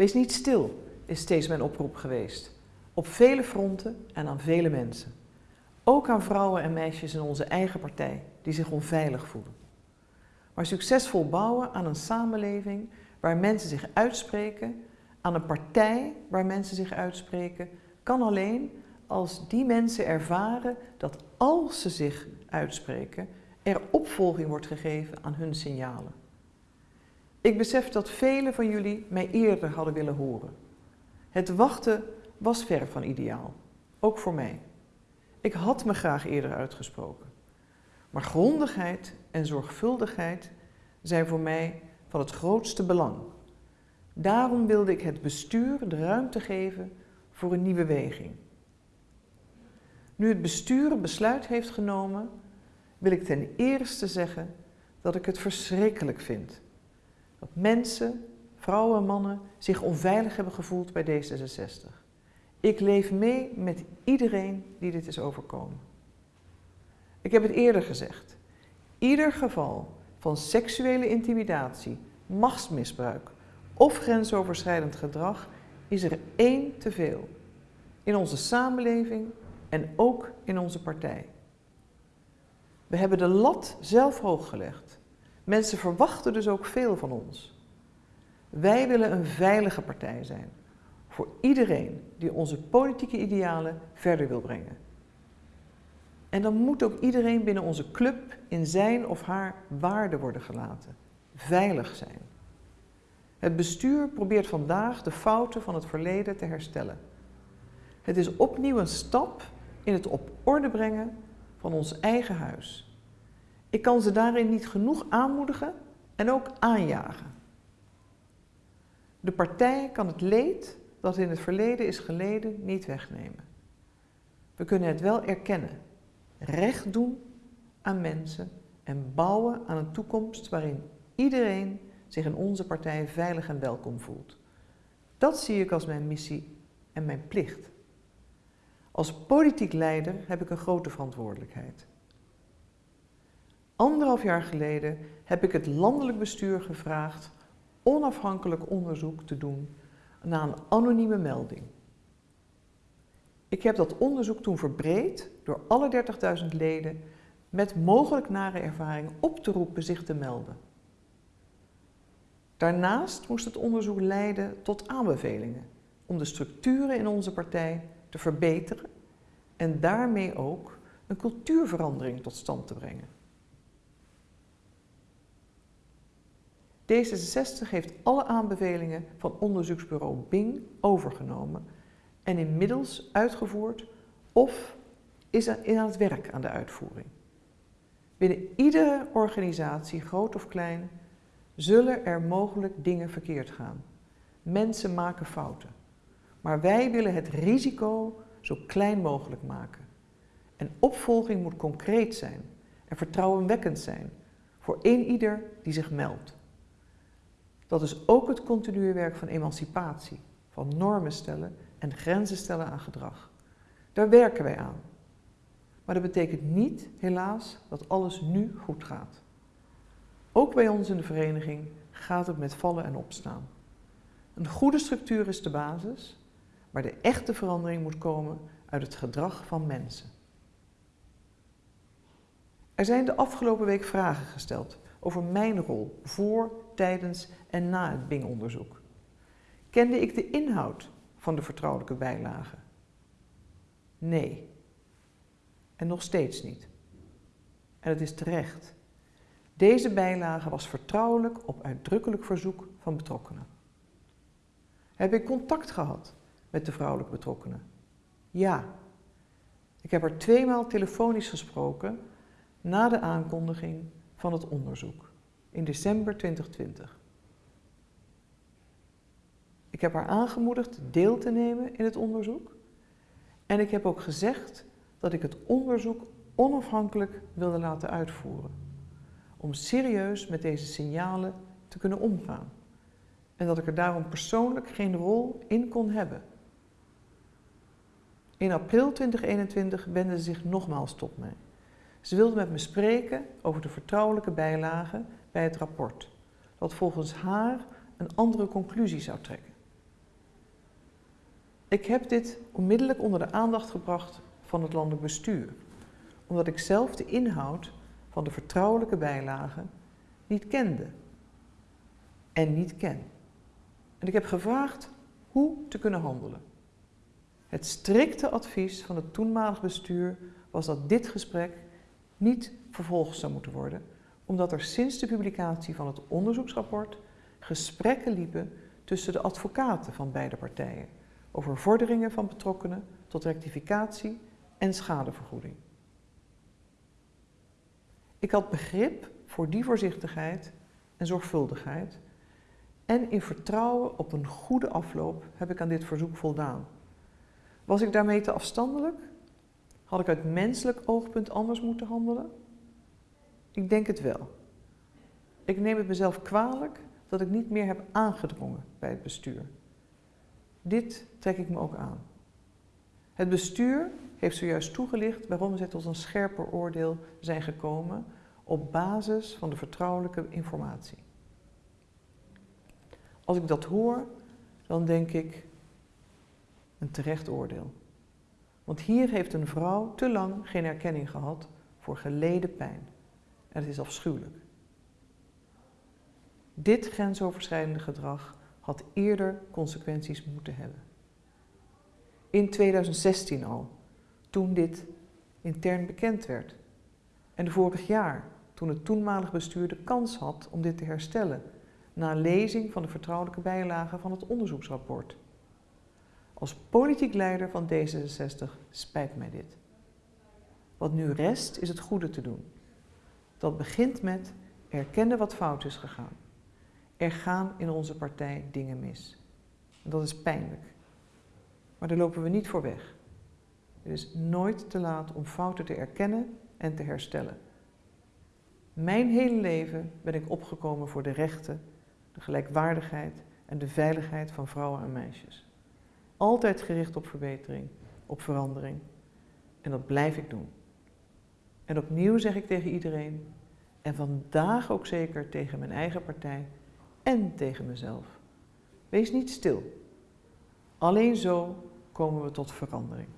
Wees niet stil, is steeds mijn oproep geweest. Op vele fronten en aan vele mensen. Ook aan vrouwen en meisjes in onze eigen partij die zich onveilig voelen. Maar succesvol bouwen aan een samenleving waar mensen zich uitspreken, aan een partij waar mensen zich uitspreken, kan alleen als die mensen ervaren dat als ze zich uitspreken, er opvolging wordt gegeven aan hun signalen. Ik besef dat velen van jullie mij eerder hadden willen horen. Het wachten was ver van ideaal, ook voor mij. Ik had me graag eerder uitgesproken. Maar grondigheid en zorgvuldigheid zijn voor mij van het grootste belang. Daarom wilde ik het bestuur de ruimte geven voor een nieuwe weging. Nu het bestuur besluit heeft genomen, wil ik ten eerste zeggen dat ik het verschrikkelijk vind. Dat mensen, vrouwen en mannen zich onveilig hebben gevoeld bij D66. Ik leef mee met iedereen die dit is overkomen. Ik heb het eerder gezegd. Ieder geval van seksuele intimidatie, machtsmisbruik of grensoverschrijdend gedrag is er één te veel. In onze samenleving en ook in onze partij. We hebben de lat zelf hoog gelegd. Mensen verwachten dus ook veel van ons. Wij willen een veilige partij zijn voor iedereen die onze politieke idealen verder wil brengen. En dan moet ook iedereen binnen onze club in zijn of haar waarde worden gelaten. Veilig zijn. Het bestuur probeert vandaag de fouten van het verleden te herstellen. Het is opnieuw een stap in het op orde brengen van ons eigen huis. Ik kan ze daarin niet genoeg aanmoedigen en ook aanjagen. De partij kan het leed dat in het verleden is geleden niet wegnemen. We kunnen het wel erkennen, recht doen aan mensen en bouwen aan een toekomst waarin iedereen zich in onze partij veilig en welkom voelt. Dat zie ik als mijn missie en mijn plicht. Als politiek leider heb ik een grote verantwoordelijkheid. Anderhalf jaar geleden heb ik het landelijk bestuur gevraagd onafhankelijk onderzoek te doen naar een anonieme melding. Ik heb dat onderzoek toen verbreed door alle 30.000 leden met mogelijk nare ervaring op te roepen zich te melden. Daarnaast moest het onderzoek leiden tot aanbevelingen om de structuren in onze partij te verbeteren en daarmee ook een cultuurverandering tot stand te brengen. D66 heeft alle aanbevelingen van onderzoeksbureau Bing overgenomen en inmiddels uitgevoerd of is aan het werk aan de uitvoering. Binnen iedere organisatie, groot of klein, zullen er mogelijk dingen verkeerd gaan. Mensen maken fouten. Maar wij willen het risico zo klein mogelijk maken. En opvolging moet concreet zijn en vertrouwenwekkend zijn voor een ieder die zich meldt. Dat is ook het continue werk van emancipatie, van normen stellen en grenzen stellen aan gedrag. Daar werken wij aan. Maar dat betekent niet, helaas, dat alles nu goed gaat. Ook bij ons in de vereniging gaat het met vallen en opstaan. Een goede structuur is de basis, maar de echte verandering moet komen uit het gedrag van mensen. Er zijn de afgelopen week vragen gesteld over mijn rol voor, tijdens en na het Bing-onderzoek. Kende ik de inhoud van de vertrouwelijke bijlagen? Nee. En nog steeds niet. En het is terecht. Deze bijlage was vertrouwelijk op uitdrukkelijk verzoek van betrokkenen. Heb ik contact gehad met de vrouwelijke betrokkenen? Ja. Ik heb er tweemaal telefonisch gesproken na de aankondiging van het onderzoek in december 2020. Ik heb haar aangemoedigd deel te nemen in het onderzoek en ik heb ook gezegd dat ik het onderzoek onafhankelijk wilde laten uitvoeren, om serieus met deze signalen te kunnen omgaan en dat ik er daarom persoonlijk geen rol in kon hebben. In april 2021 wendde ze zich nogmaals tot mij. Ze wilde met me spreken over de vertrouwelijke bijlagen bij het rapport, dat volgens haar een andere conclusie zou trekken. Ik heb dit onmiddellijk onder de aandacht gebracht van het landelijk bestuur, omdat ik zelf de inhoud van de vertrouwelijke bijlagen niet kende en niet ken. En ik heb gevraagd hoe te kunnen handelen. Het strikte advies van het toenmalig bestuur was dat dit gesprek niet vervolgd zou moeten worden, omdat er sinds de publicatie van het onderzoeksrapport gesprekken liepen tussen de advocaten van beide partijen over vorderingen van betrokkenen tot rectificatie en schadevergoeding. Ik had begrip voor die voorzichtigheid en zorgvuldigheid en in vertrouwen op een goede afloop heb ik aan dit verzoek voldaan. Was ik daarmee te afstandelijk? Had ik uit menselijk oogpunt anders moeten handelen? Ik denk het wel. Ik neem het mezelf kwalijk dat ik niet meer heb aangedrongen bij het bestuur. Dit trek ik me ook aan. Het bestuur heeft zojuist toegelicht waarom ze tot een scherper oordeel zijn gekomen op basis van de vertrouwelijke informatie. Als ik dat hoor, dan denk ik een terecht oordeel. Want hier heeft een vrouw te lang geen erkenning gehad voor geleden pijn. En het is afschuwelijk. Dit grensoverschrijdende gedrag had eerder consequenties moeten hebben. In 2016 al, toen dit intern bekend werd. En vorig jaar, toen het toenmalig bestuur de kans had om dit te herstellen, na lezing van de vertrouwelijke bijlagen van het onderzoeksrapport. Als politiek leider van D66 spijt mij dit. Wat nu rest is het goede te doen. Dat begint met erkennen wat fout is gegaan. Er gaan in onze partij dingen mis. En dat is pijnlijk. Maar daar lopen we niet voor weg. Het is nooit te laat om fouten te erkennen en te herstellen. Mijn hele leven ben ik opgekomen voor de rechten, de gelijkwaardigheid en de veiligheid van vrouwen en meisjes. Altijd gericht op verbetering, op verandering. En dat blijf ik doen. En opnieuw zeg ik tegen iedereen, en vandaag ook zeker tegen mijn eigen partij en tegen mezelf. Wees niet stil. Alleen zo komen we tot verandering.